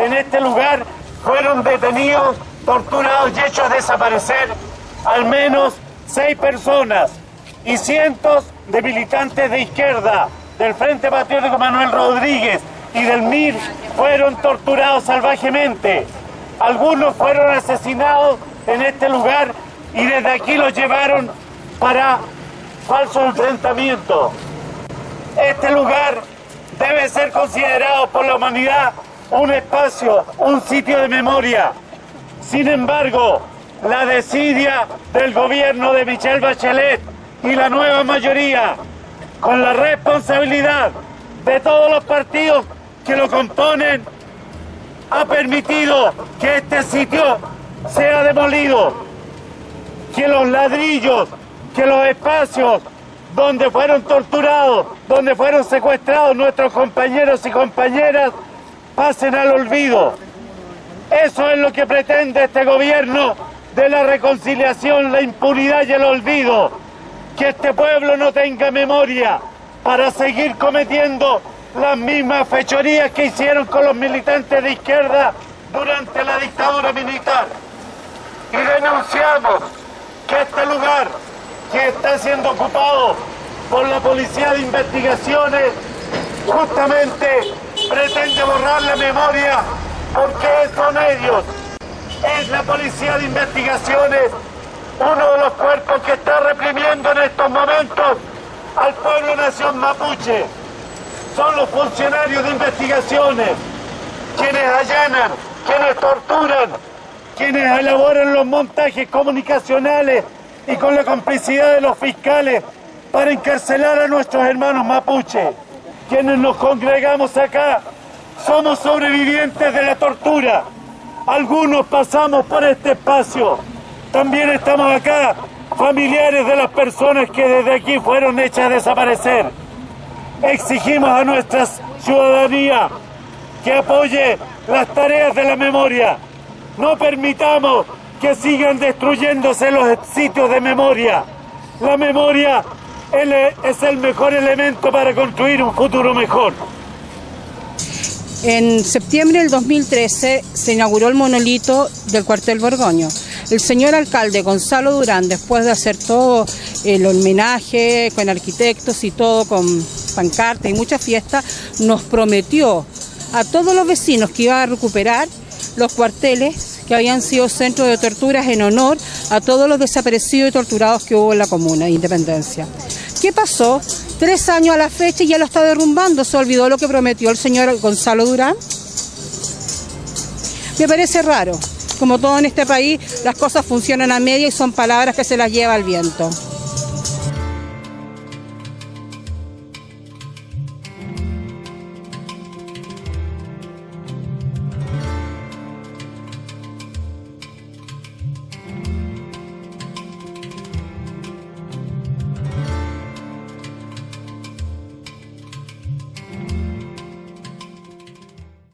en este lugar fueron detenidos, torturados y hechos desaparecer al menos seis personas y cientos de militantes de izquierda del Frente Patriótico Manuel Rodríguez y del MIR fueron torturados salvajemente. Algunos fueron asesinados en este lugar y desde aquí los llevaron para falso enfrentamiento. Este lugar debe ser considerado por la humanidad un espacio, un sitio de memoria. Sin embargo, la desidia del gobierno de Michelle Bachelet y la nueva mayoría, con la responsabilidad de todos los partidos que lo componen, ha permitido que este sitio sea demolido, que los ladrillos, que los espacios donde fueron torturados, donde fueron secuestrados nuestros compañeros y compañeras, pasen al olvido. Eso es lo que pretende este gobierno de la reconciliación, la impunidad y el olvido. Que este pueblo no tenga memoria para seguir cometiendo las mismas fechorías que hicieron con los militantes de izquierda durante la dictadura militar. Y denunciamos que este lugar que está siendo ocupado por la Policía de Investigaciones justamente pretende borrar la memoria porque son ellos, es la Policía de Investigaciones uno de los cuerpos que está reprimiendo en estos momentos al pueblo nación mapuche. Son los funcionarios de investigaciones quienes allanan, quienes torturan, quienes elaboran los montajes comunicacionales y con la complicidad de los fiscales para encarcelar a nuestros hermanos mapuche. Quienes nos congregamos acá somos sobrevivientes de la tortura. Algunos pasamos por este espacio. También estamos acá, familiares de las personas que desde aquí fueron hechas desaparecer. Exigimos a nuestra ciudadanía que apoye las tareas de la memoria. No permitamos que sigan destruyéndose los sitios de memoria. La memoria es el mejor elemento para construir un futuro mejor. En septiembre del 2013 se inauguró el monolito del cuartel Borgoño. El señor alcalde Gonzalo Durán, después de hacer todo el homenaje con arquitectos y todo con pancartas y muchas fiestas, nos prometió a todos los vecinos que iba a recuperar los cuarteles que habían sido centros de torturas en honor a todos los desaparecidos y torturados que hubo en la comuna de Independencia. ¿Qué pasó? Tres años a la fecha y ya lo está derrumbando. ¿Se olvidó lo que prometió el señor Gonzalo Durán? Me parece raro. Como todo en este país, las cosas funcionan a media y son palabras que se las lleva el viento.